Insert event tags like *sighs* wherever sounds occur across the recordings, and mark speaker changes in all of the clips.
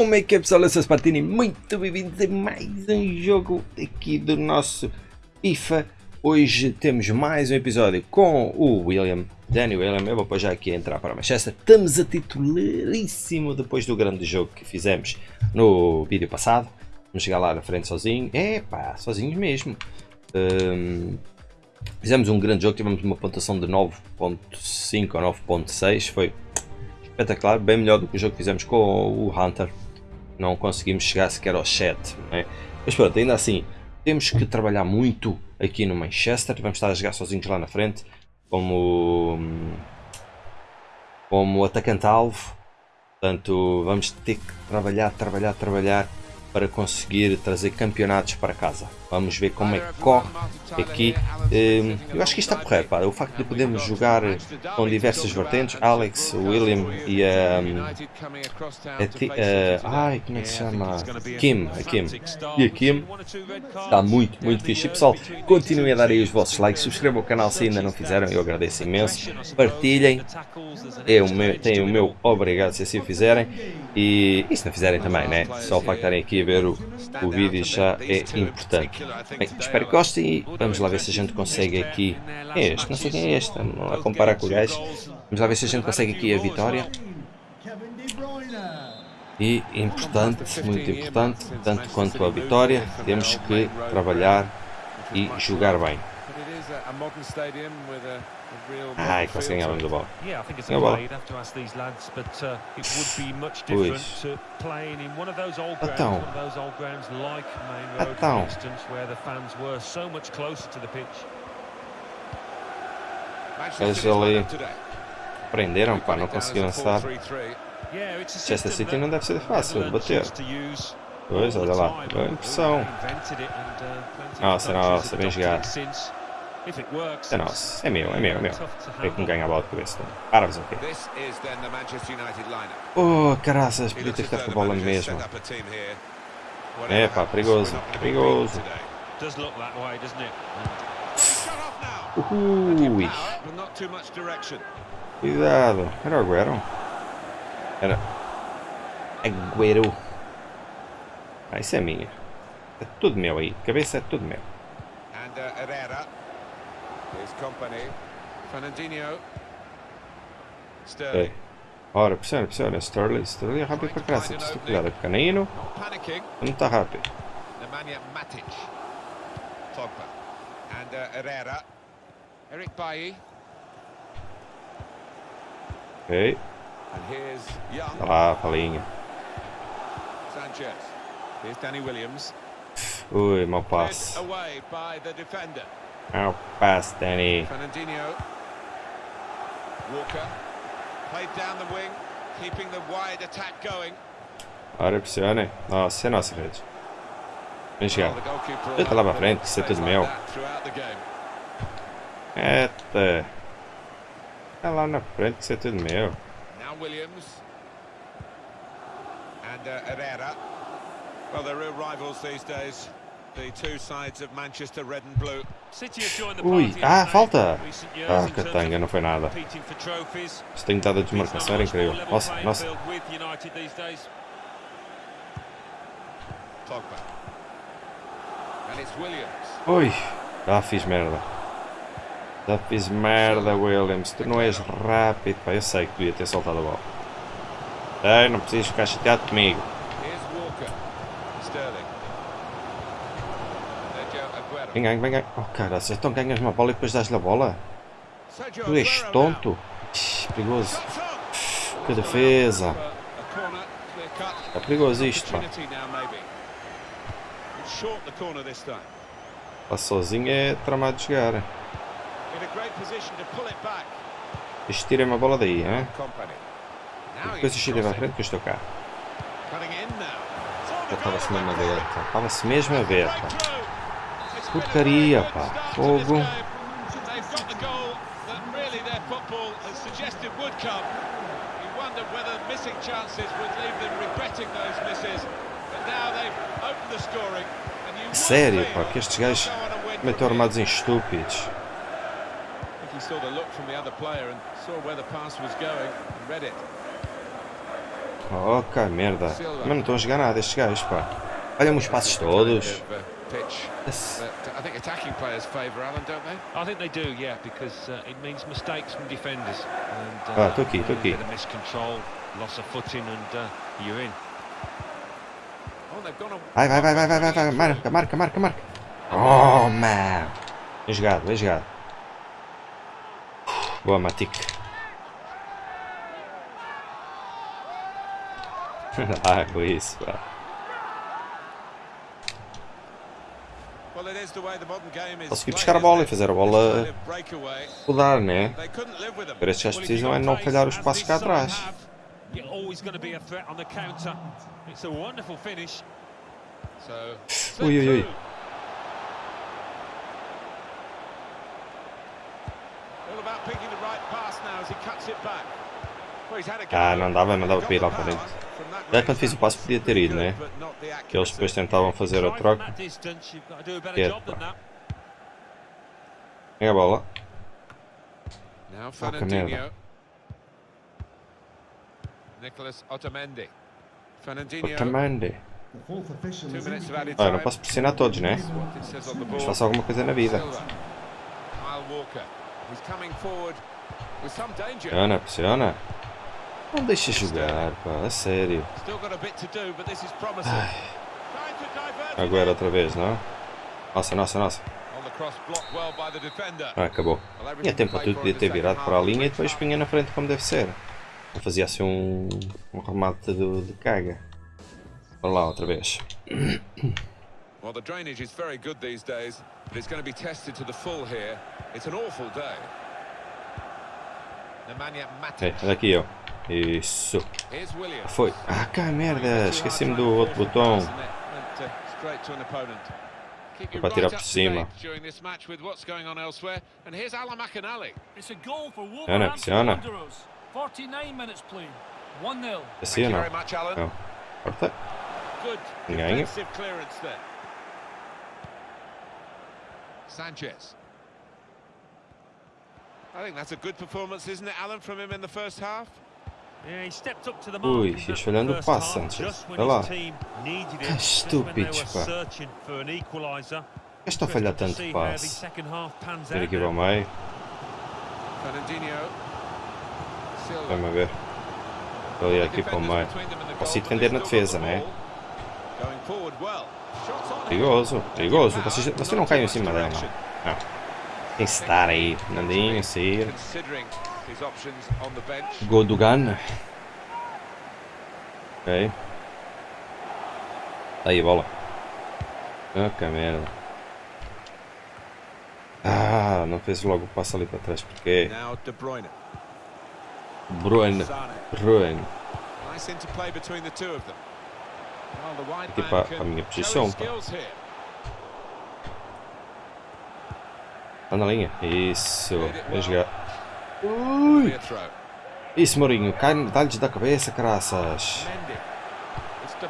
Speaker 1: Como é que é pessoal? Eu sou Spartini, muito bem-vindos a mais um jogo aqui do nosso FIFA. Hoje temos mais um episódio com o William, Danny William. Eu vou já aqui entrar para Manchester. Estamos a titularíssimo depois do grande jogo que fizemos no vídeo passado. Vamos chegar lá na frente sozinho. É pá, sozinhos mesmo. Um, fizemos um grande jogo, tivemos uma pontuação de 9.5 ou 9.6. Foi espetacular, bem melhor do que o jogo que fizemos com o Hunter. Não conseguimos chegar sequer ao 7. É? Mas pronto, ainda assim, temos que trabalhar muito aqui no Manchester. Vamos estar a jogar sozinhos lá na frente, como, como atacante-alvo. Portanto, vamos ter que trabalhar, trabalhar, trabalhar para conseguir trazer campeonatos para casa. Vamos ver como é que corre aqui. Hum, eu acho que isto está correto, pá. o facto de podermos jogar com diversas vertentes, Alex, William e a... Um, a, ai, como é que se chama? Kim, a Kim. E a Kim está muito, muito fixe. E, pessoal, continuem a dar aí os vossos likes, subscrevam o canal se ainda não fizeram, eu agradeço imenso. Partilhem, é o meu, o meu obrigado se assim o fizerem. E, e se não fizerem também, né? Só o facto de estarem aqui a ver o, o vídeo já é importante. Bem, espero que gostem e vamos lá ver se a gente consegue aqui. É este, não sei quem é este, não a comparar com o gajo. Vamos lá ver se a gente consegue aqui a vitória. E importante, muito importante, tanto quanto a vitória, temos que trabalhar e jogar bem. Ai, quase ganhávamos a bola. Ganhou a bola. Pois. Então. Então. Eles ali prenderam, pá, não conseguiram lançar. Chester City não deve ser fácil de bater. Pois, olha lá, boa impressão. Nossa, nossa, bem jogado. É nosso, é meu, é meu, é meu. É que me ganha a bola de cabeça. Para fazer o quê? Oh, caraças, podia ter ficado com a bola mesmo. É pá, perigoso, perigoso. Ui. Cuidado. Era o Agüero? Era. Agüero. Ah, isso é minha. É tudo meu aí. Cabeça é tudo meu. His company. Fernandinho. Sterling. Ora, pressiona, pressiona. Sterling. Sterling rápido para casa. Preciso cuidado. É pequenino. Não está rápido. Nemanja Matic. Pogba. And uh, Herrera. Eric Bailly. Ok. And here's Young. Tá lá, palinha. Sanchez. Here's Danny Williams. Ui, mau passe. Away by the defender. How fast, Danny? Fernandinho. Walker. Played down the wing, keeping the wide attack going. Ora, pressione. Nossa, é nossa, Fred. Vem chegar. Eita lá pra frente, é tudo meu. Eita. É lá na frente, é tudo meu. Now Williams. And uh, Herrera. Well, they're real rivals these days. Ui, ah, falta! Ah, catanga, não foi nada. Isso tem estado a desmarcação, era incrível. Nossa, nossa. Ui, já fiz merda. Já fiz merda, Williams. Tu não és rápido, pá. Eu sei que devia ter soltado a bola. Ei, não precisas ficar chateado comigo. Vem vem ganha. Oh, cara, então ganhas uma bola e depois dás-lhe a bola? Tu és tonto? perigoso. Que defesa. É perigoso isto, pá. Lá sozinho é tramado de chegar. Isto tira-me a bola daí, hein? E depois tira à frente que eu estou cá. Já estava-se mesmo a ver, Estava-se mesmo a ver, pá. Porcaria, pá. Fogo. Sério, pá, que estes gajos estão armados em estúpidos. Oh, que merda. Mas não estão a jogar nada estes gajos, pá. Olha-me os passos todos. Esse-
Speaker 2: I think attacking players favour Alan, don't they?
Speaker 3: I think they do, yeah, because uh, it means mistakes from defenders. And,
Speaker 1: tô aqui, tô aqui.
Speaker 3: A bit of miscontrol, loss of footing, and uh, you're in.
Speaker 2: Oh, they've gone on.
Speaker 1: Vai, vai, vai, vai, vai, vai, vai. Marca, marca, marca, marca. Oh, man. Bem jogado, bem jogado. Boa, Matic. *laughs* ah, foi isso, pá. Consegui buscar a bola e fazer a bola rodar, né? Agora estes gajos precisam é não falhar os
Speaker 3: as
Speaker 1: passos cá atrás. Ui, ui, ui. Ah, não dava, não dava para ir lá para dentro. Já quando fiz o passo podia ter ido, né? Que eles depois tentavam fazer a troca.
Speaker 3: to do a
Speaker 1: bola.
Speaker 2: Fernandinho.
Speaker 1: merda.
Speaker 2: Nicholas Otamendi.
Speaker 1: Otamendi. Ah, não posso pressionar todos, né? Mas faço alguma coisa na vida. Pressiona, pressiona. Não deixa jogar, pá, a sério.
Speaker 2: Still got a bit to do, but this is promising. Trying to divert it
Speaker 1: Agora outra vez, não? Nossa, nossa, nossa. Ah, acabou. Tinha tempo para tudo, podia ter virado para a linha e depois punha na frente como deve ser. Fazia assim um, um remate de, de caga. Vamos lá, outra vez.
Speaker 2: Well, the drainage is very good these days, but it's going to be tested to the full here. It's an awful day. Nemanja Matic.
Speaker 1: olha aqui eu. Isso. Foi. Ah, cá, merda. Esqueci-me do outro botão. Para tirar por cima.
Speaker 2: date during this match with what's going on elsewhere. And here's Alan McAnally.
Speaker 4: It's a goal for
Speaker 1: Pressiona,
Speaker 4: Wolverhampton
Speaker 1: pressiona.
Speaker 4: Wanderers. 49 minutes played. 1-0.
Speaker 1: Assim ou não?
Speaker 2: very much, Alan.
Speaker 1: Não. Corta.
Speaker 2: There. Sanchez. I think that's a good performance, isn't it, Alan, from him in the first half?
Speaker 1: Ui, fiz
Speaker 3: that
Speaker 1: falhando o passe, Sanchez. Olha lá. Que
Speaker 3: were
Speaker 1: pá. Estou a falhar tanto passe.
Speaker 3: out
Speaker 1: aqui para o meio. Vamos a ver. Estou ali aqui para o meio. Posso defender na defesa, né? Perigoso, perigoso. Vocês, vocês não caiam em cima dela. Não. Tem que estar aí. Nandinho, sair.
Speaker 2: Considering his options on the bench.
Speaker 1: Gol do Ghana. Ok. Aí a bola. Ah, que merda. Ah, não fez logo o passo ali para trás. Porque
Speaker 2: De Bruyne. The wide
Speaker 1: Aqui para- a minha posição, pá. na linha. Isso. Vai jogar.
Speaker 2: Throw.
Speaker 1: Isso, Mourinho. Dá-lhes da cabeça,
Speaker 2: Bruyne.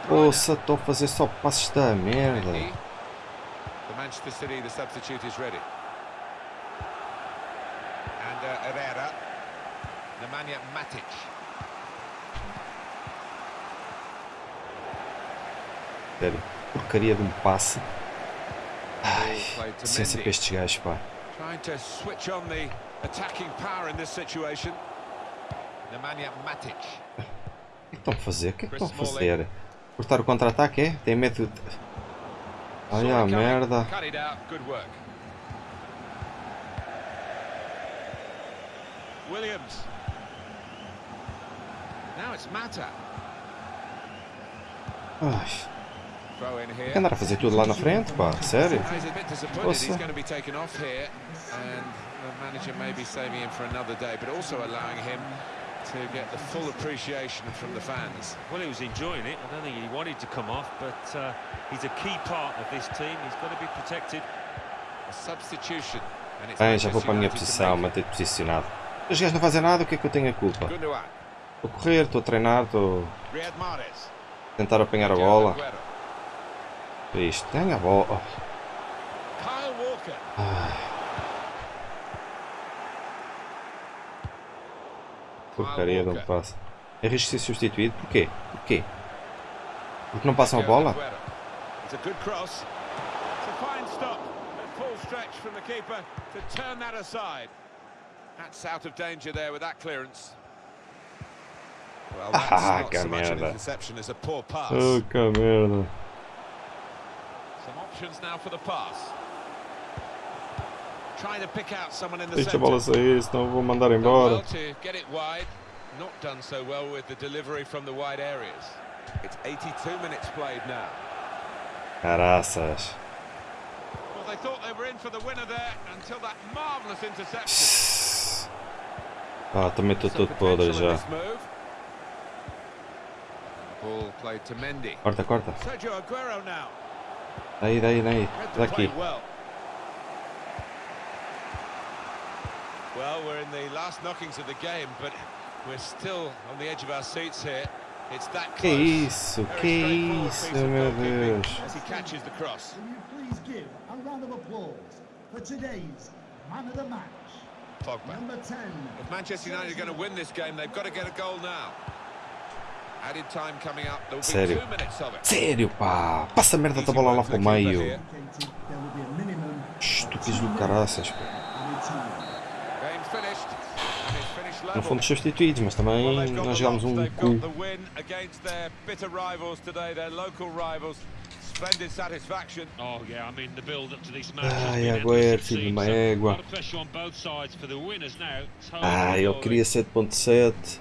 Speaker 1: Poxa, estou a fazer só passos da merda.
Speaker 2: Mendy. The Manchester City, the substitute is ready. And uh, Herrera. Nemanja Matic.
Speaker 1: Sério. Porcaria de um passe.
Speaker 2: Played to
Speaker 1: Paciência para estes gajos, pá.
Speaker 2: Trying to switch on the attacking power in this situation. Nemanja Matic.
Speaker 1: O que estão a fazer? O que é estão a fazer? Cortar o contra-ataque, é? Tem medo de... Olha a merda.
Speaker 2: Williams. Now it's Mata.
Speaker 1: Ai, andar a fazer tudo lá na frente, pá. Sério?
Speaker 2: He's the manager may be saving him for another day, but also allowing him to get the full appreciation from the fans.
Speaker 3: Well, he was enjoying it. I don't think he wanted to come off, but uh, he's a key part of this team. He's got to be protected.
Speaker 2: A substitution,
Speaker 1: Bem, já vou para a minha posição, manter posicionado. Os gajos não fazem nada, o que é que eu tenho a culpa? Estou a correr, estou a treinar, estou a tentar apanhar a bola. Isto, tem a bola. Oh, porcaria de um passe. Arrisco ser substituído. Porquê? Porquê? Porque não passam a bola? *laughs* Ah, que merda. Oh, que merda.
Speaker 2: Some options now for the pass. Trying to pick out someone in the
Speaker 1: Deixa a bola sair, senão vou mandar embora.
Speaker 2: Not done so well with the delivery from the wide areas. It's 82 minutes played now.
Speaker 1: Caraças.
Speaker 2: Well, they thought they were in for the winner there until that marvellous interception.
Speaker 1: Ah, também estou
Speaker 2: Some
Speaker 1: todo podre já.
Speaker 2: ball played to Mendy.
Speaker 1: Corta, corta.
Speaker 2: Sergio Aguero now.
Speaker 1: Daí, daí, daí. Daqui.
Speaker 2: well. Well, we're in the last knockings of the game, but we're still on the edge of our seats here. It's that
Speaker 1: Que
Speaker 2: close.
Speaker 1: isso? Que isso,
Speaker 2: piece of
Speaker 1: meu Deus.
Speaker 2: As he catches the cross.
Speaker 5: Will you please give a round of applause for today's man of the match,
Speaker 2: Pogba.
Speaker 5: number 10.
Speaker 2: If Manchester United are going to win this game, they've got to get a goal now. Added time coming up. There will be
Speaker 1: Sério?
Speaker 2: two minutes of it.
Speaker 1: Sério, pá. Passa a merda da bola lá para o meio. Estúpidos do caraças, pá.
Speaker 5: added time.
Speaker 2: Game finished. And it's finished
Speaker 1: Não fomos substituídos, mas também nós
Speaker 2: the
Speaker 1: jogámos um cu.
Speaker 2: got the win against their bitter rivals today, their local rivals. Splendid satisfaction.
Speaker 3: Oh yeah, I mean the build up to this match. has
Speaker 1: Ai, Agüero, filho de uma égua.
Speaker 3: A lot of pressure on both sides for the winners now. Totally
Speaker 1: Ah, eu queria 7.7.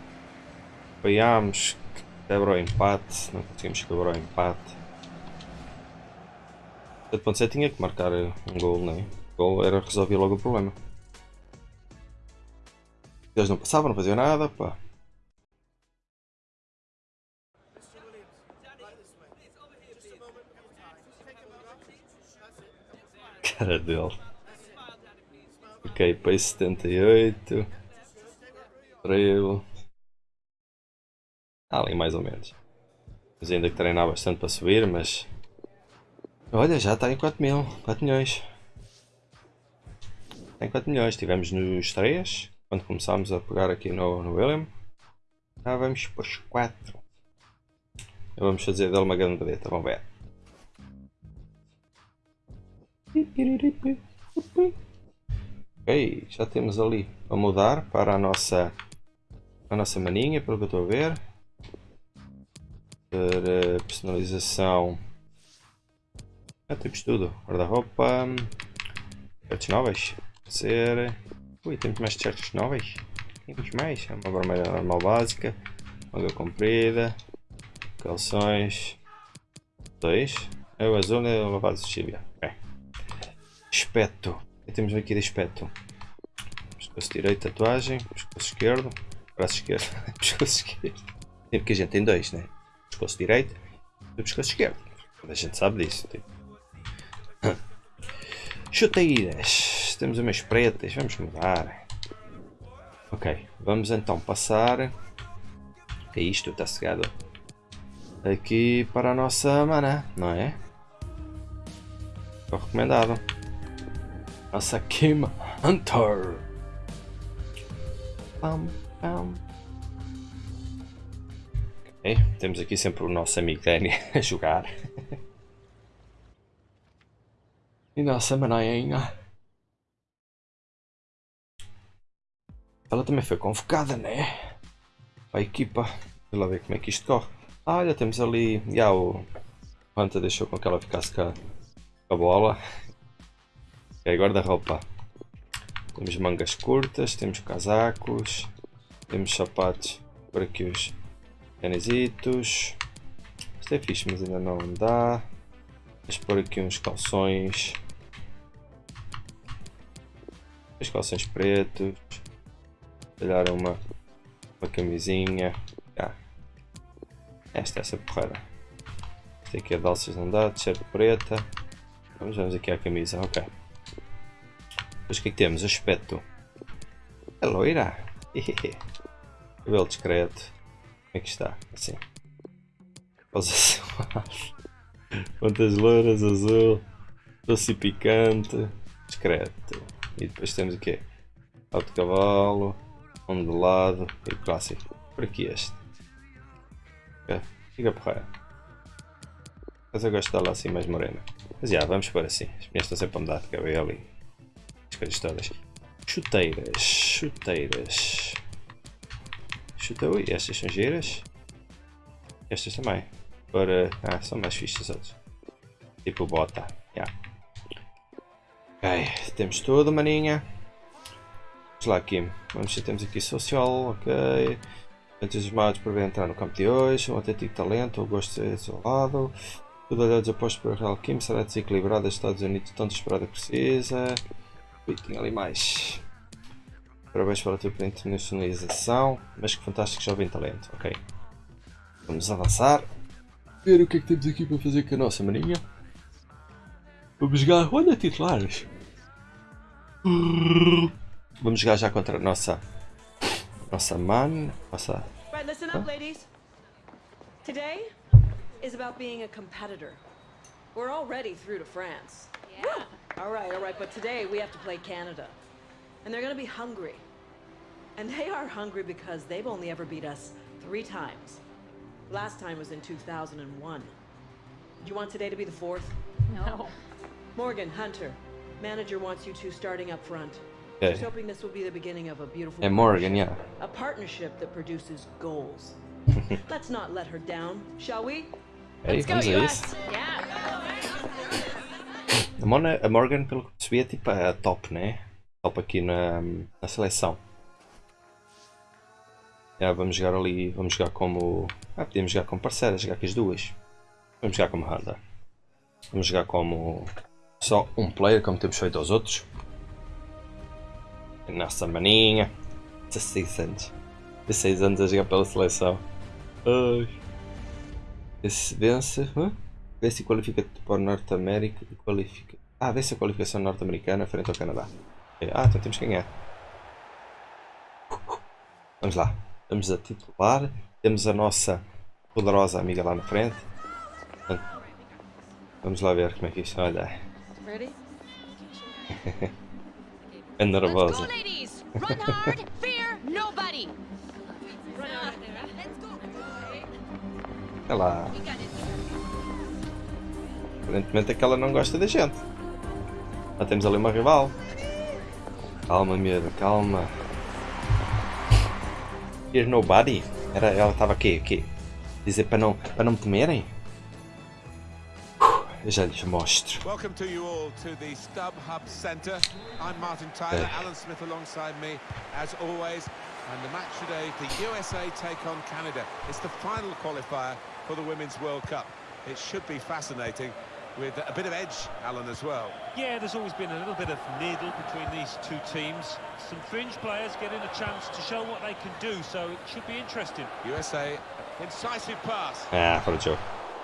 Speaker 1: Apoiámos. Quebra o empate. Não conseguimos quebrar o empate. 7.7 tinha que marcar um gol, não é? O gol era resolver logo o problema. Eles não passavam, não faziam nada, pá. Cara dele. Ok, pace 78. Trevo. Ah, ali mais ou menos. Mas ainda que treinar bastante para subir, mas. Olha, já está em 4 mil. 4 milhões. Está em 4 milhões. Estivemos nos 3. Quando começámos a pegar aqui no, no William. Já vamos para os 4. Vamos fazer dele uma grande vedeta. Vamos ver. Ok, já temos ali a mudar para a nossa, a nossa maninha, pelo que eu estou a ver. Para personalização. Já temos tudo. Guarda-roupa. Shirts novas. Ser. Ui, temos mais shirts novas. Temos mais. É Uma vermelha normal básica. Manga comprida. Calções. Dois. É o azul e o lavado de chibia. Ok. Espeto. O que temos aqui de espeto? Pescoço direito, tatuagem. Pescoço esquerdo. Braço esquerdo. *laughs* pescoço esquerdo. Sempre que a gente tem dois, né? Pescoço direito e pescoço esquerdo. A gente sabe disso. Tipo. Chuteiras. Temos umas pretas. Vamos mudar. Ok. Vamos então passar. É isto, está cegado. Aqui para a nossa mana, não é? Foi recomendado. Nossa Kim Hunter. Pam, pam. Ok, temos aqui sempre o nosso amigo Danny *laughs* a jogar. *laughs* e nossa manainha. Ela também foi convocada, né? Para a equipa. Vamos lá ver como é que isto corre. Ah, olha, temos ali. Já o Hunter deixou com que ela ficasse com a, com a bola. Ok, guarda-roupa. Temos mangas curtas, temos casacos, temos sapatos por aqui os canisitos. Isto é fixe, mas ainda não dá. Vamos pôr aqui uns calções. Os calções pretos. Calhar uma, uma camisinha. Ah. Esta essa porrada. Esta aqui é de alças não dá, t-shirt preta. Vamos, vamos aqui à camisa, ok. Depois o que é que temos? Aspecto. É loira. Cabelo discreto. Como é que está? Assim. Pontas loiras, azul. Doce picante. Discreto. E depois temos o quê? Alto cavalo. Ondulado. E o clássico. Por aqui este. É, fica porreira. Mas eu gosto dela assim mais morena. Mas já, vamos por assim. As minhas estão sempre a mudar de cabelo e as coisas todas. Chuteiras, chuteiras. Chuta, ui, estas são giras. Estas também. Para. Ah, são mais fixas outras. Tipo bota. Yeah. Ok, temos tudo, maninha. Lá aqui. Vamos ver, temos aqui social, ok. Entusiasmados por ver entrar no campo de hoje. Um autêntico talento, o gosto de ser isolado. Tudo olhados apostos para Real Kim será desequilibrado. Os Estados Unidos tão desesperado que precisa. Ui, tinha ali mais. Parabéns pela tua internacionalização. Mas que fantástico jovem talento, ok. Vamos avançar. Ver o que é que temos aqui para fazer com a nossa maninha. Vamos jogar. Olha, titulares. Vamos jogar já contra a nossa. Nossa man. Nossa.
Speaker 6: Right, listen up, ladies. Today is about being a competitor. We're already through to France.
Speaker 7: Yeah.
Speaker 6: All right, all right, but today we have to play Canada. And they're gonna be hungry. And they are hungry because they've only ever beat us three times. Last time was in 2001. Do you want today to be the fourth?
Speaker 7: No.
Speaker 6: Morgan, Hunter, manager wants you two starting up front.
Speaker 1: Okay.
Speaker 6: She's hoping this will be the beginning of a beautiful
Speaker 1: É Morgan, yeah.
Speaker 6: a partnership that produces goals. *laughs* Let's not let her down, shall we?
Speaker 1: Ei, vamos a isso.
Speaker 7: Yeah.
Speaker 1: A, Mona, a Morgan, pelo que percebi, é tipo a top, né? Top aqui na, na seleção. Já, vamos jogar ali, vamos jogar como... Ah, podíamos jogar como parceiras, jogar com as duas. Vamos jogar como Hunter. Vamos jogar como só um player, como temos feito aos outros. Nossa maninha. 16 anos. 16 anos a jogar pela seleção. Ai. Esse vence. hã? Vence e qualifica para o Norte América. e Qualifica. Ah, vence a qualificação norte-americana frente ao Canadá. Ok, Ah, então temos que ganhar. Vamos lá. Vamos a titular. Temos a nossa poderosa amiga lá na frente. Vamos lá ver como é que isto olha. *laughs* É nervosa. Olha lá. Aparentemente é que ela não gosta da gente. Já temos ali uma rival. Calma, miúda, calma. Here's nobody. Era, ela estava aqui, aqui. Dizer para não, para não me temerem. Eu já lhes.
Speaker 2: Welcome to you all to the Stub Hub Centre. I'm Martin Tyler,
Speaker 1: Okay.
Speaker 2: Alan Smith alongside me, as always. And the match today, the USA take on Canada. It's the final qualifier for the Women's World Cup. It should be fascinating, with a bit of edge, Alan, as well.
Speaker 3: Yeah, there's always been a little bit of needle between these two teams. Some fringe players getting a chance to show what they can do, so it should be interesting.
Speaker 2: USA, incisive pass.
Speaker 1: Ah, fora de jogo.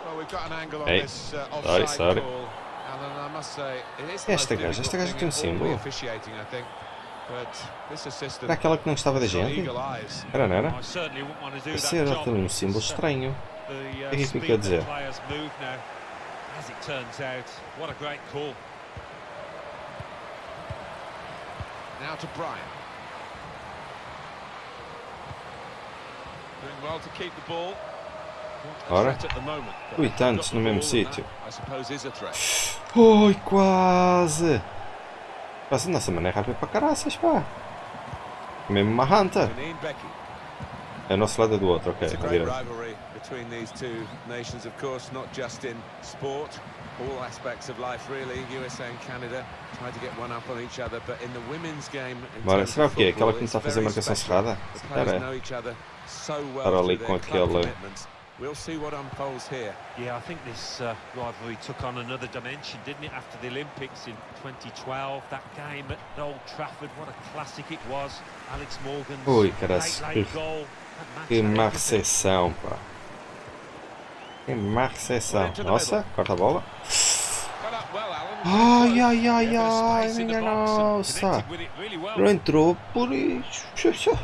Speaker 2: Well, we've got an angle on
Speaker 1: Hey,
Speaker 2: this uh,
Speaker 1: sorry, sorry.
Speaker 2: call. Alan, I must say, it is the
Speaker 1: Esta gaja, esta gaja tem um símbolo.
Speaker 2: officiating, I think. But this assistant
Speaker 1: Era aquela que não gostava da gente? Era, não era?
Speaker 3: I certainly wouldn't want to do
Speaker 1: Esse
Speaker 3: that
Speaker 1: era também um símbolo estranho.
Speaker 3: The uh,
Speaker 1: que é que
Speaker 3: speed
Speaker 1: quer dizer?
Speaker 3: As it turns out, what a great call.
Speaker 2: Now to Brian. Doing well to keep the ball. A
Speaker 1: Ora. Ui, tantos no mesmo sítio.
Speaker 2: a.
Speaker 1: Ui, quase! Quase, nossa, mano, é rápido para caraças, pá. Mesmo uma Hunter. É o nosso lado é do outro, ok.
Speaker 2: A
Speaker 1: direita.
Speaker 2: rivalry between these two nations, of course, not just in sport, all aspects of life, really. USA and Canada try to get one up on each other, but in the women's game,
Speaker 1: Bora, será o quê?
Speaker 2: football,
Speaker 1: Aquela que começou a fazer marcação cerrada? É.
Speaker 2: well
Speaker 1: Estar ali com aquele-.
Speaker 2: We'll see what unfolds here.
Speaker 3: Yeah, I think this uh, rivalry took on another dimension, didn't it, after the Olympics in 2012? That game at Old Trafford, what a classic it was. Alex Morgan's
Speaker 1: Ui,
Speaker 3: late,
Speaker 1: caras.
Speaker 3: late goal. That match
Speaker 1: Que recepção, pá. Que má recepção. Nossa, corta a bola. Ai, ai,
Speaker 3: Yeah,
Speaker 1: ai, ai, minha nossa. Não entrou por isso. Um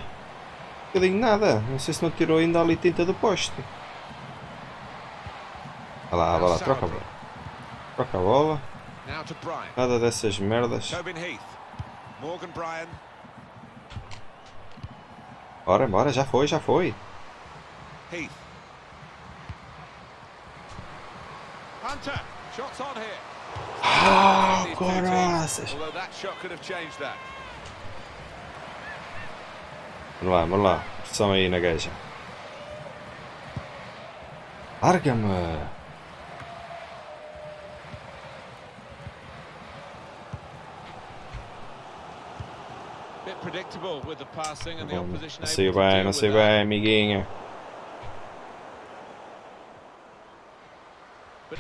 Speaker 1: bocadinho nada. Não sei se não tirou ainda ali tinta do poste. Vai lá, vai lá, troca a bola. Troca a bola. Nada dessas merdas. Bora, bora, já foi, já foi.
Speaker 2: Heath. Hunter, shots on here.
Speaker 1: Ah,
Speaker 2: that.
Speaker 1: Vamos lá, vamos lá. Pressão aí na gaja. Larga-me.
Speaker 2: Bit predictable with the passing and the
Speaker 1: Não
Speaker 2: opposition
Speaker 1: sei
Speaker 2: able to
Speaker 1: bem,
Speaker 2: deal
Speaker 1: não
Speaker 2: with
Speaker 1: sei
Speaker 2: that.
Speaker 1: bem, amiguinha.
Speaker 2: Bit of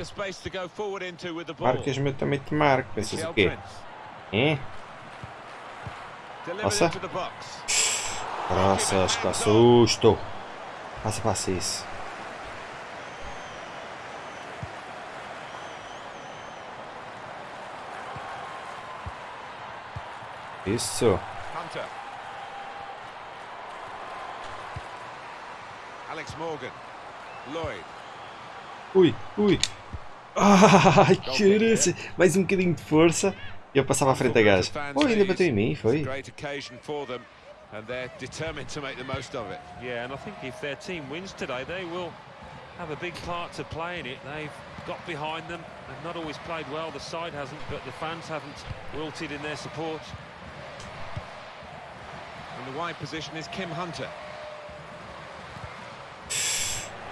Speaker 2: space to go forward into with the ball.
Speaker 1: Marcas-me, eu também te marco. Pensas o quê? Hein? Nossa.
Speaker 2: box.
Speaker 1: Caraças, que susto. Passa, passa isso. Isso.
Speaker 2: Alex Morgan. Lloyd.
Speaker 1: Ui, ui. *laughs* Ai, caraças. Mais um bocadinho de força. E eu passava à frente da gaja. Oh, ainda bateu em mim, foi?
Speaker 2: And they're determined to make the most of it.
Speaker 3: Yeah, and I think if their team wins today, they will have a big part to play in it. They've got behind them. They've not always played well, the side hasn't, but the fans haven't wilted in their support.
Speaker 2: And the wide position is Kim Hunter.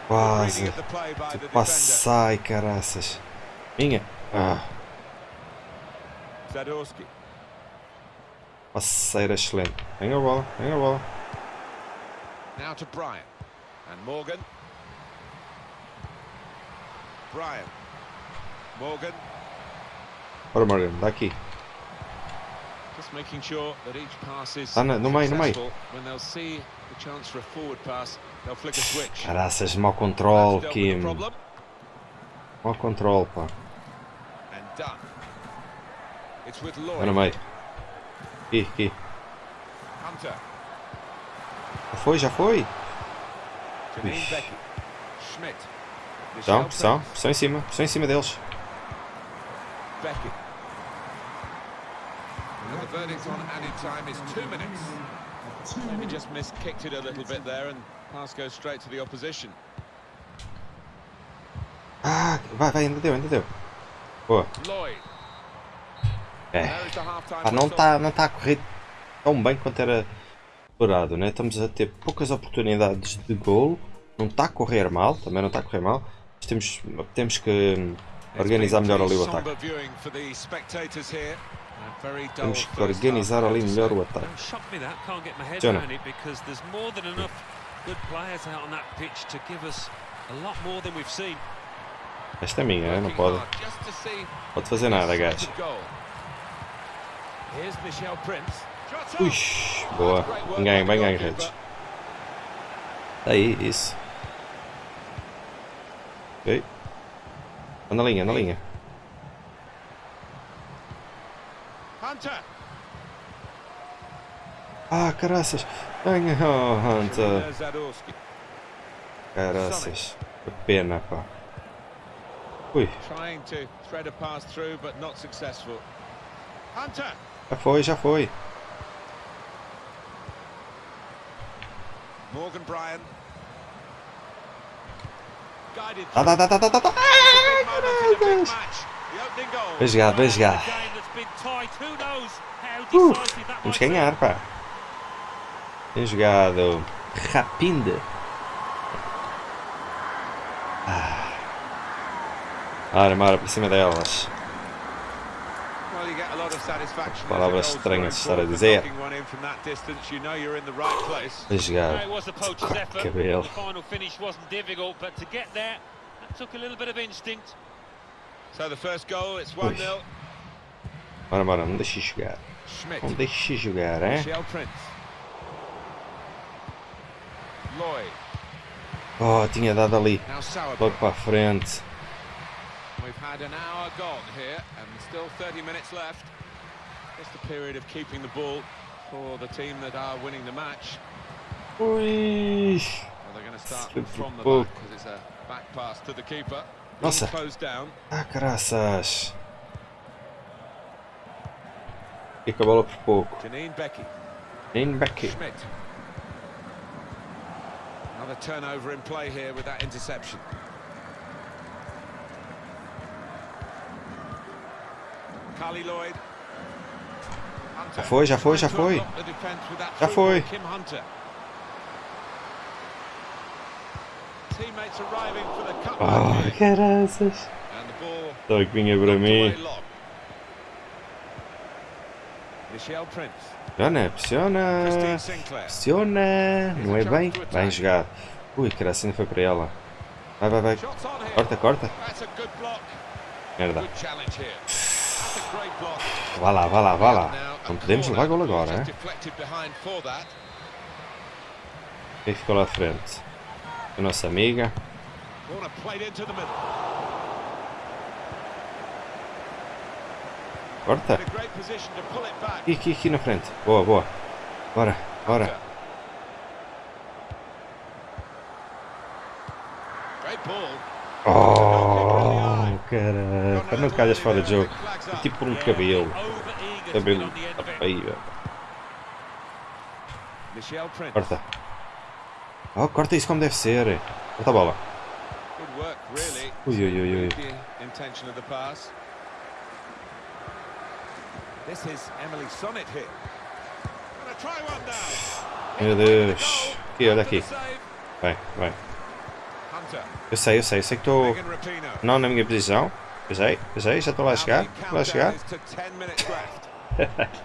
Speaker 1: Quase.
Speaker 2: Reading of the play by the defender.
Speaker 1: Passai, caraças. Minha. Ah,
Speaker 2: Zadorski.
Speaker 1: passeira excelente. Vem a bola, vem a bola.
Speaker 2: Now to Bryant. And Morgan. Bryant. Morgan.
Speaker 1: Ora, Morgan, dá aqui.
Speaker 2: Just making sure that each pass is
Speaker 1: Ah, no, no meio, no meio.
Speaker 2: When they'll see the chance for a forward pass, they'll flick a switch.
Speaker 1: Caraças, mau controle, Kim. Mau controle, pá.
Speaker 2: and done. It's with
Speaker 1: Vai no meio. Aqui, aqui.
Speaker 2: Hunter.
Speaker 1: Já foi, já foi. Ixi.
Speaker 2: Schmidt.
Speaker 1: Pressão, pressão. Em cima, pressão em cima deles.
Speaker 2: Becky. And the verdict on added time is two minutes. Maybe just missed, kicked it a little bit there, and pass goes straight to the opposition.
Speaker 1: Ah, vai, vai, ainda deu, ainda deu. Boa.
Speaker 2: Lloyd.
Speaker 1: É. Pá, não está não tá a correr tão bem quanto era esperado, né? Estamos a ter poucas oportunidades de golo. Não está a correr mal, também não está a correr mal. Mas temos, temos que organizar melhor ali o ataque. Temos que organizar ali melhor o ataque. Jonah. Esta é minha, não pode, pode fazer nada, gajo. Ui, boa.
Speaker 2: The
Speaker 1: ganho,
Speaker 2: goalkeeper.
Speaker 1: redes. Aí, isso. Ok. Anda na linha, na linha.
Speaker 2: Hunter.
Speaker 1: Ah, caraças. Venha, *laughs* oh, Hunter. Caraças. Que pena, pá. Ui, já foi, já foi.
Speaker 2: Morgan Bryan. Guided
Speaker 1: Dá, dá, dá, dá, dá, dá, dá.
Speaker 2: big moment in a big match. The opening goal.
Speaker 1: Bem jogado, bem jogado. Uh, Vamos ganhar, pá. Bem jogado. Rapinde. Ah. Ora, para cima delas.
Speaker 2: A.
Speaker 1: Palavras
Speaker 2: a
Speaker 1: estranhas de estar a dizer.
Speaker 3: poacher's
Speaker 1: Corta
Speaker 3: effort.
Speaker 1: cabelo.
Speaker 3: Took a little bit of instinct.
Speaker 2: So the first goal, it's 1-0.
Speaker 1: Bora, bora, não deixe jogar.
Speaker 2: Schmidt.
Speaker 1: Não deixe jogar.
Speaker 2: Lloyd.
Speaker 1: Oh, tinha dado ali. Logo para a frente.
Speaker 2: We've had an hour gone here and still 30 minutes left. Just a period of keeping the ball for the team that are winning the match.
Speaker 1: Ui.
Speaker 2: Well, they're going to start
Speaker 1: Super
Speaker 2: from the
Speaker 1: pouco.
Speaker 2: back because it's a back pass to the keeper.
Speaker 1: Nossa. Ah, caraças. Fica a bola por pouco.
Speaker 2: Janine Becky.
Speaker 1: Nem back.
Speaker 2: Schmidt. Another turnover in play here with that interception. Carly Lloyd.
Speaker 1: Já foi, já foi, já foi. Já foi.
Speaker 2: Cut
Speaker 1: Oh, caraças. Só que vinha para mim. Pressiona, pressiona. Pressiona. Não é bem? Bem jogado. Ui, caraças, ainda foi para ela. Vai, vai, vai. Corta, corta. Merda. Vá lá, vá lá, vá lá. Não podemos levar gol agora, hein? Quem ficou lá à frente? A nossa amiga.
Speaker 2: Corner played into the middle.
Speaker 1: Corta.
Speaker 2: In a great position to pull it back.
Speaker 1: Aqui, aqui, aqui na frente. Boa, boa. Bora, bora. Oh, caraca. Não calhas fora de jogo. É tipo um cabelo. Cabelo.
Speaker 2: Michelle Prince.
Speaker 1: Corta. Oh, corta isso como deve ser. Corta a bola. Ui, ui, ui, ui.
Speaker 2: The intention of the pass. This is Emily Sonnet here.
Speaker 1: Meu Deus. Aqui, olha aqui. Vai, vai. Eu sei, eu sei. Eu sei que estou não na minha posição. Eu sei, eu sei. Já estou lá a chegar. Estou lá a chegar.
Speaker 2: countdown is to 10 minutes left. *laughs*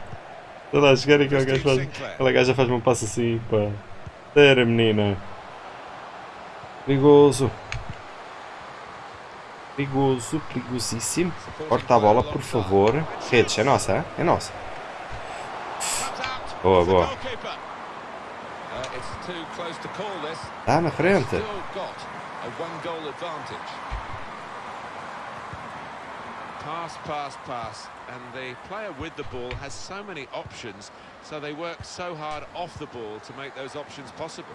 Speaker 1: Estou lá a chegar e aquela gaja faz, aquela gaja um passo assim, pá. Sério, menina. Perigoso. Perigoso, perigosíssimo. Corta a bola, por favor. Redes, é nossa, é? É nossa. Boa, boa.
Speaker 2: goalkeeper. Uh, it's too close to call this.
Speaker 1: Tá na frente.
Speaker 2: Pass, pass, pass. And the player with the ball has so many options, so they work so hard off the ball to make those options possible.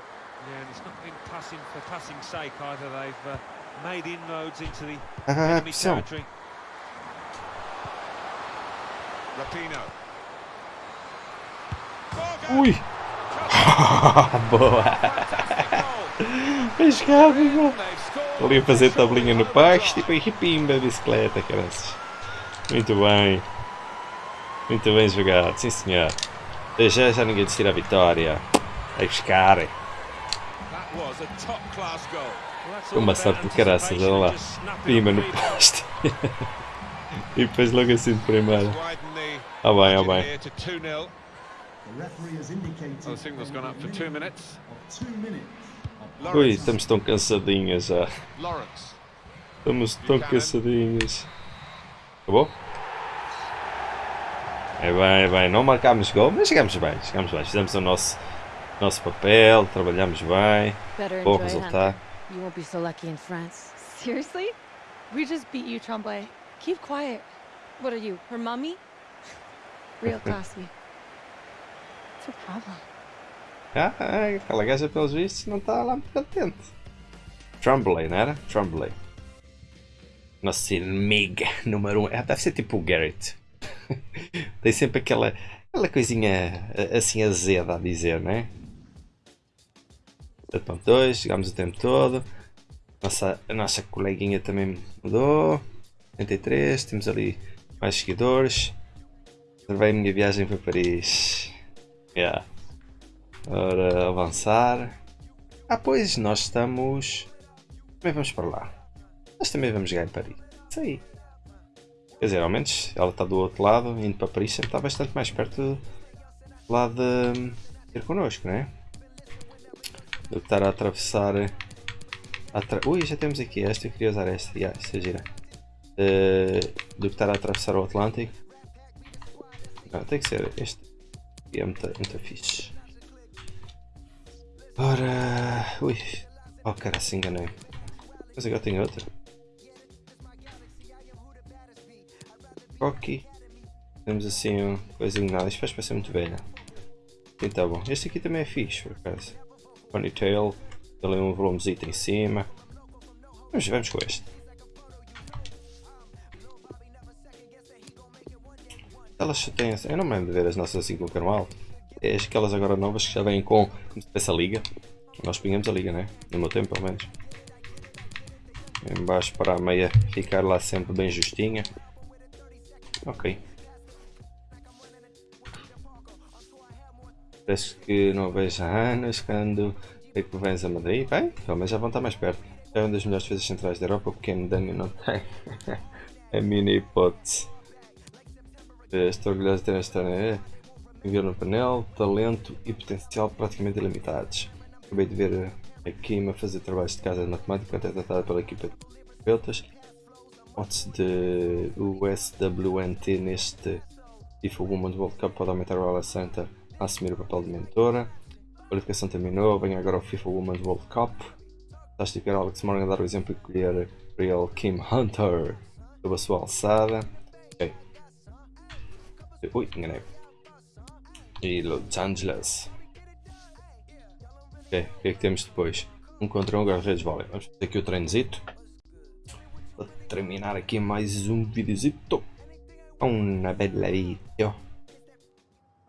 Speaker 3: Yeah, and it's not been passing for passing's sake either. They've uh, made inroads into the *laughs*
Speaker 1: Ah.
Speaker 2: Rapino.
Speaker 1: Ui. *laughs* Boa.
Speaker 2: scored.
Speaker 1: Ali a fazer tabelinha no pasto e depois pimba, bicicleta, caras. Muito bem. Muito bem jogado, sim senhor. Já, já ninguém desistir a vitória. Vai buscar.
Speaker 2: That was a top-class goal.
Speaker 1: Uma sorte do caraças, olha lá.
Speaker 3: up
Speaker 1: no pasto. *laughs* e depois logo assim de primeira. Ah bem, ah bem.
Speaker 2: here to 2-0.
Speaker 5: The referee has indicated
Speaker 2: Well, the signal's
Speaker 5: there
Speaker 2: gone
Speaker 5: will
Speaker 2: up for
Speaker 5: be a
Speaker 2: two
Speaker 5: minimum
Speaker 2: minutes.
Speaker 5: of two minutes of
Speaker 1: Ui, estamos tão cansadinhas já. Estamos tão cansadinhas. Acabou? É bem, é bem. Não marcámos gol, mas chegamos bem. Chegamos bem. Fizemos o nosso, nosso papel, trabalhamos bem. Bom resultado.
Speaker 8: You won't be so lucky in France.
Speaker 7: Seriously? We just beat you, Tremblay. Keep quiet. What are you, her mummy? *laughs*
Speaker 8: Real classy.
Speaker 7: What's her problem?
Speaker 1: Ah, ah, aquela gaja, pelos vistos, não está lá muito contente. Tremblay, não era? Tremblay. Nosso inimigo número um. Ah, deve ser tipo o Garrett. *laughs* Tem sempre aquela, aquela coisinha assim azeda a dizer, não é? 7.2, chegámos o tempo todo. Nossa, a nossa coleguinha também mudou. 83, temos ali mais seguidores. Reservei a minha viagem para Paris. Yeah. Ora, avançar. Ah, pois, nós estamos. Também vamos para lá. Nós também vamos jogar em Paris. Isso aí. Quer dizer, ao menos ela está do outro lado, indo para Paris, sempre está bastante mais perto lá de ter connosco, não é? Estar a atravessar. a atra- Ui, já temos aqui esta, eu queria usar esta. Yeah, esta é gira. Eh, do que estar a atravessar o Atlântico. Não, tem que ser este. E é muito, muito fixe. Ora. Ui. Oh cara, se enganei. Mas agora tenho outra. Ok. Temos assim um coisinho nada. Isto faz parecer muito velha. Tá bom. Este aqui também é fixe, por acaso. Ponytail. Ali um volumezito em cima. Vamos, vamos com este. Elas têm. Eu não me lembro de ver as nossas assim com o cano alto. É aquelas agora novas que já vêm com essa liga. Nós punhamos a liga, né? No meu tempo, pelo menos. Em baixo para a meia ficar lá sempre bem justinha. Ok. Parece que não vejo há anos quando é que vens a Madrid. Bem, pelo menos já vão estar mais perto. É uma das melhores defesas centrais da Europa, o pequeno Dani não tem. *laughs* é mini hipótese. Estou orgulhoso de ter esta né? Enviou no painel, talento e potencial praticamente ilimitados. Acabei de ver a Kim a fazer trabalhos de casa de matemática até tratada pela equipa de terapeutas. Hipótese de USWNT neste FIFA Women's World Cup pode aumentar o Ala a assumir o papel de mentora. A qualificação terminou, vem agora o FIFA Women's World Cup. A esticar Alex Morgan dar o exemplo e colher Real Kim Hunter sob a sua alçada. Ok. Ui, enganei. E Los Angeles. Ok, o que é que temos depois? Um contra um, guarda-redes vôlei. Vamos fazer aqui o treinozito. Para terminar aqui mais um videozito. Una bella video.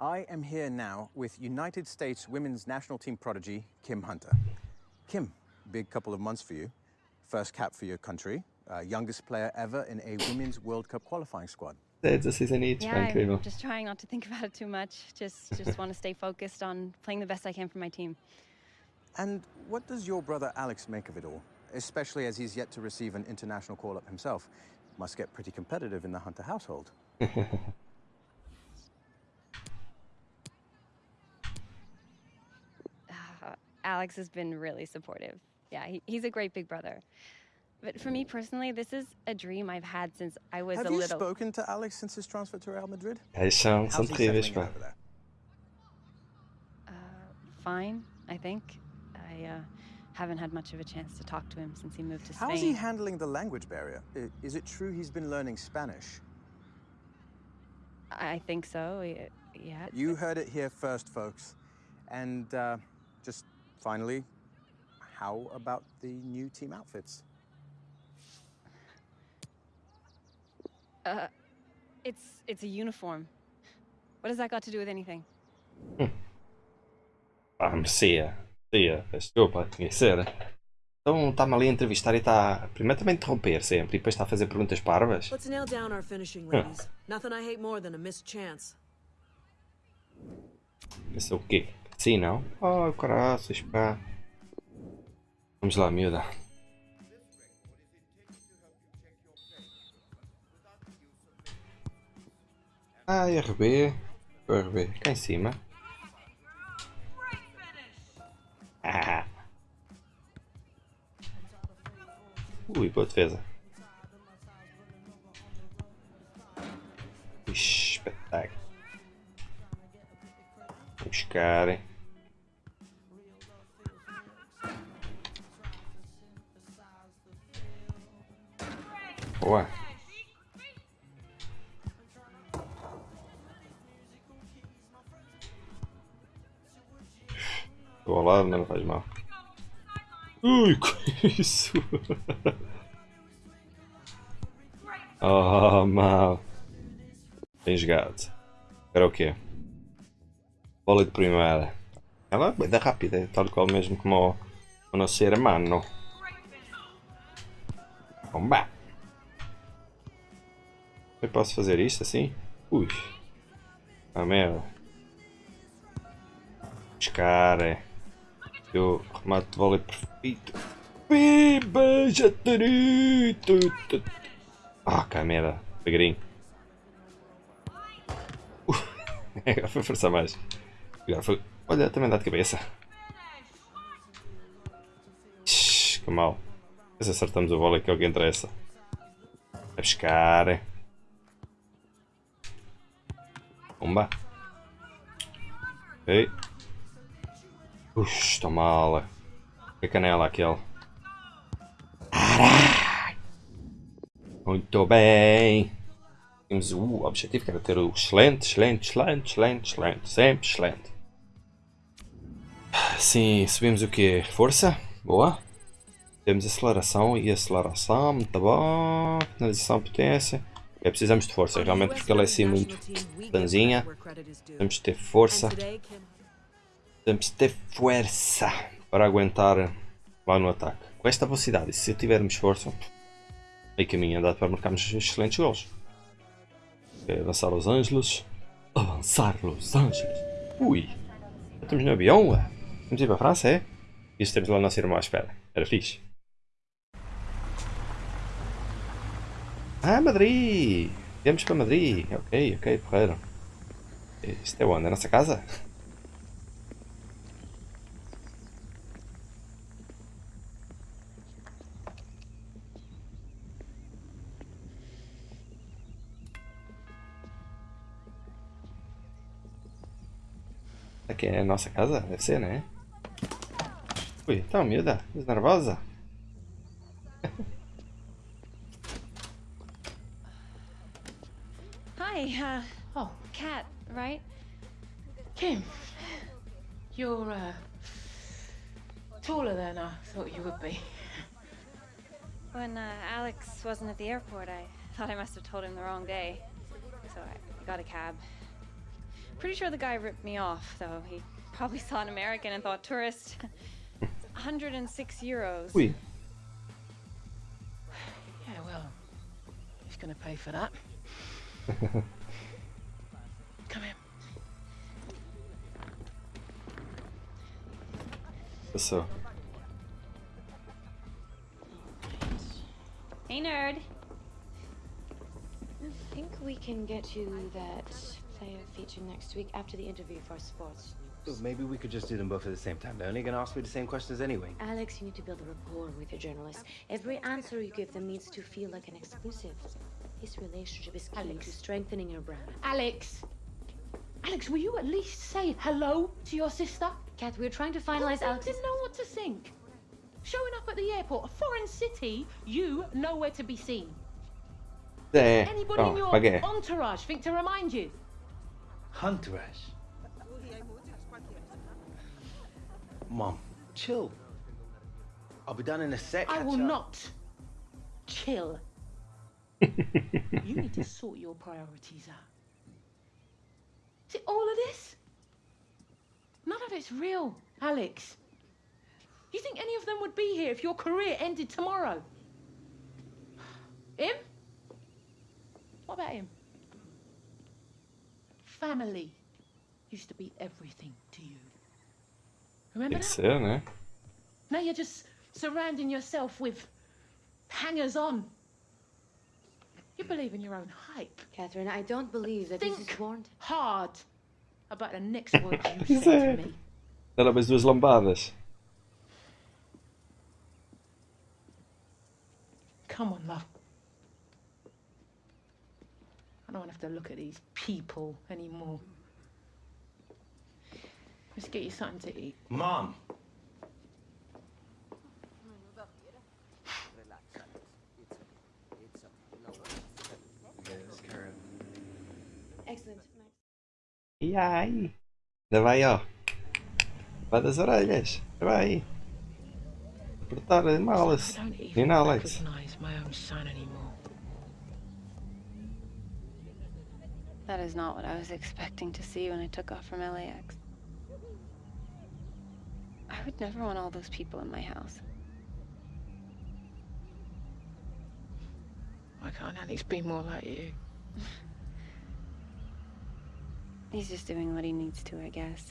Speaker 9: I am here now with United States women's national team prodigy, Kim Hunter. Kim, big couple of months for you. First cap for your country. Uh, youngest player ever in a women's World Cup qualifying squad.
Speaker 1: É 16 anitos,
Speaker 10: Yeah,
Speaker 1: yeah.
Speaker 10: I'm just trying not to think about it too much. Just just want to stay focused on playing the best I can for my team.
Speaker 9: And what does your brother Alex make of it all? Especially as he's yet to receive an international call up himself. Must get pretty competitive in the Hunter household. *laughs*
Speaker 10: Alex has been really supportive. Yeah, he, he's a great big brother. But for me personally, this is a dream I've had since I was
Speaker 9: Have
Speaker 10: a little.
Speaker 9: Have you spoken to Alex since his transfer to Real Madrid?
Speaker 1: Eles são, são
Speaker 9: How's he
Speaker 1: terríveis,
Speaker 9: settling in
Speaker 1: pá.
Speaker 9: over there?
Speaker 10: Fine, I think. I uh, haven't had much of a chance to talk to him since he moved to Spain.
Speaker 9: How's he handling the language barrier? Is it true he's been learning Spanish?
Speaker 10: I think so. Yeah.
Speaker 9: You heard it here first, folks. And uh, just finally, how about the new team outfits?
Speaker 10: Uh, it's it's a uniform. What has that got to do with anything? *laughs*
Speaker 1: Ah, merecia. Merecia. Desculpa, tinha que ser. Então está-me ali a entrevistar e está. Primeiro também a interromper sempre e depois está a fazer perguntas parvas.
Speaker 6: Let's nail down our finishing, ladies. Nothing I hate more than a missed chance.
Speaker 1: Pensou o quê? Sim, não? Oh, caraças, pá. Vamos lá, miúda. Ai, RB. O RB. Cá em cima. Ah. Ui, boa defesa. Ixi, espetáculo. Vou buscar. hein. Boa. Estou ao lado, mas não faz mal. Ui, *laughs* que isso? oh, mal. Bem jogado. Era o quê? Bola de primeira. Ela é bem rápida, tal qual mesmo como o, o nosso hermano. Bomba! Eu posso fazer isto assim? Ui. Ah merda. Buscar. Eu remato de vôlei perfeito. Biba, tu. Ah, que merda. Devagarinho. *laughs* Agora foi forçar mais. Agora foi. Olha, também dá de cabeça. Shhh, que mal. Mas acertamos o vôlei que é o que interessa. A buscar. Pumba. Ok. Ux, estou mal. Que canela aquele. Muito bem. Temos o objetivo que era ter o excelente, excelente, excelente, excelente, excelente. Sempre excelente. Sim, subimos o quê? Força? Boa. Temos aceleração e aceleração, muito bom. Finalização, potência. É, precisamos de força, realmente, porque ele é assim muito danzinha. Temos de ter força. Temos de ter força para aguentar lá no ataque. Com esta velocidade, e se tivermos força, aí caminho andado para marcarmos excelentes gols. Ok, avançar Los Angeles. Avançar Los Angeles. Ui. Estamos no avião, ué. Vamos ir para a França, é? Isso temos lá a nossa irmã à espera. Era fixe. Ah, Madrid! Viemos para Madrid. Ok, ok, porreiro. Isto é onde? É a nossa casa? Aqui é a nossa casa? Deve ser, né? Ui, então, miúda, nervosa?
Speaker 10: Hi, uh,
Speaker 11: Oh,
Speaker 10: Kat, right?
Speaker 11: Kim. You're, uh, taller than I thought you would be.
Speaker 10: When uh, Alex wasn't at the airport, I thought I must have told him the wrong day. So I got a cab. Pretty sure the guy ripped me off, though. He probably saw an American and thought tourist. *laughs* 106 euros.
Speaker 1: Ui,
Speaker 11: Yeah, well, he's gonna pay for that. Come here.
Speaker 1: passou.
Speaker 10: Hey, nerd.
Speaker 8: I think we can get you that player feature next week after the interview for sports.
Speaker 12: Maybe we could just do them both at the same time. They're only gonna ask me the same questions anyway.
Speaker 8: Alex, you need to build a rapport with your journalists. Every answer you give them needs to feel like an exclusive. This relationship is key
Speaker 11: Alex.
Speaker 8: to strengthening your brand.
Speaker 11: Alex! Alex, will you at least say hello to your sister?
Speaker 8: Kat, we're trying to finalize
Speaker 11: need
Speaker 8: Alex's...
Speaker 11: to know what to think. Showing up at the airport, a foreign city, you nowhere to be seen.
Speaker 1: É,
Speaker 11: Anybody in
Speaker 1: oh,
Speaker 11: your
Speaker 1: paguei.
Speaker 11: entourage think to remind you?
Speaker 12: Entourage? Mom, chill. I'll be done in a sec.
Speaker 11: I will
Speaker 12: up.
Speaker 11: not chill. You need to sort your priorities out. See, all of this? None of it's real, Alex. Do you think any of them would be here if your career ended tomorrow? Him? What about him? Family used to be everything to you. Remember
Speaker 1: que
Speaker 11: that?
Speaker 1: né?
Speaker 11: Now you're just surrounding yourself with hangers on. You believe in your own hype.
Speaker 8: Catherine, I don't believe that this
Speaker 11: Think
Speaker 8: is warranted.
Speaker 11: hard about the next *laughs* words you say to me.
Speaker 1: Dá mais duas lambadas.
Speaker 11: Come on, love. I don't want to have to look at these people anymore. Let's get you something to eat.
Speaker 12: Mom.
Speaker 1: Aí? Ainda vai, ó. Vai das orelhas. Vai. Apertar a malas.
Speaker 11: I don't
Speaker 1: Nem Alex.
Speaker 11: recognize my own son anymore.
Speaker 10: That is not what I was expecting to see when I took off from LAX. I would never want all those people in my house.
Speaker 11: Why can't Alex be more like you? *laughs*
Speaker 10: He's just doing what he needs to, I guess.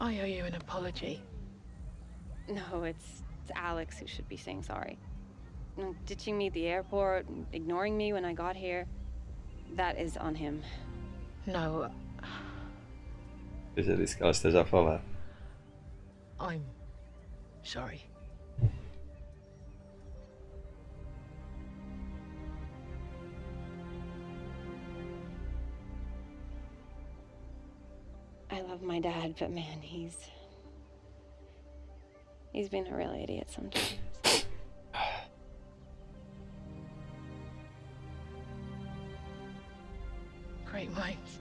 Speaker 11: I owe you an apology.
Speaker 10: No, it's, it's Alex who should be saying sorry. Mm, Ditching me at the airport, ignoring me when I got here. That is on him.
Speaker 11: No,
Speaker 1: Eu já disse que ela esteja a falar.
Speaker 11: I'm sorry.
Speaker 10: My dad, but man, he's. He's been a real idiot sometimes. *sighs*
Speaker 11: Great minds.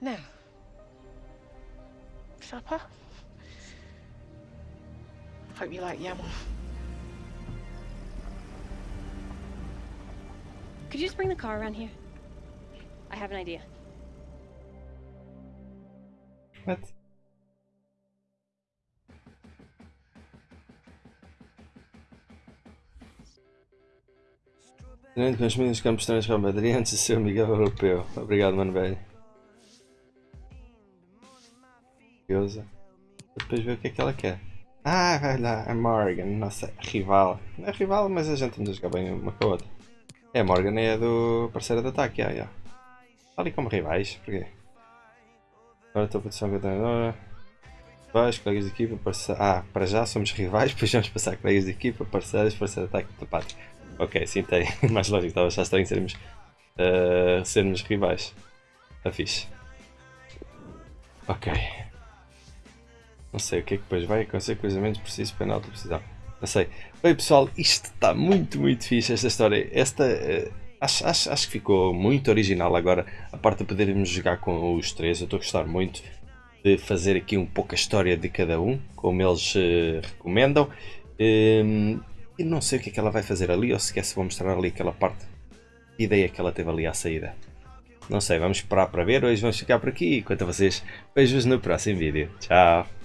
Speaker 11: Now, supper. Hope you like yam.
Speaker 10: Could you just bring the car around here? I have an idea.
Speaker 1: What? Com os meninos campos estranhos Real Madrid antes de ser Miguel Europeu. Obrigado, mano velho. Curiosa. Depois ver o que é que ela quer. Ah, vai lá, a Morgan, nossa rival. Não é rival, mas a gente anda a jogar bem uma com a outra. É, a Morgan é do parceiro de ataque, já, já. Está ali como rivais, porquê? Agora estou a posição com a treinadora. Rivais, colegas de equipa, parceiros. Ah, para já somos rivais, *laughs* depois vamos passar colegas de equipa, parceiros, parceiro de ataque de pátria. Ok, sim, tem *laughs* mais lógico, estava achar estranho sermos, uh, sermos rivais. Está fixe. Ok. Não sei o que é que depois vai acontecer, cruzamentos preciso, penalti, precisão. Não sei. Bem pessoal, isto está muito, muito fixe esta história. Esta uh, acho, acho, acho que ficou muito original agora. A parte de podermos jogar com os três, eu estou a gostar muito de fazer aqui um pouco a história de cada um, como eles uh, recomendam. Um, e não sei o que é que ela vai fazer ali, ou sequer se vou mostrar ali aquela parte. Que ideia que ela teve ali à saída. Não sei, vamos esperar para ver. Hoje vamos ficar por aqui. Enquanto a vocês, beijos no próximo vídeo. Tchau!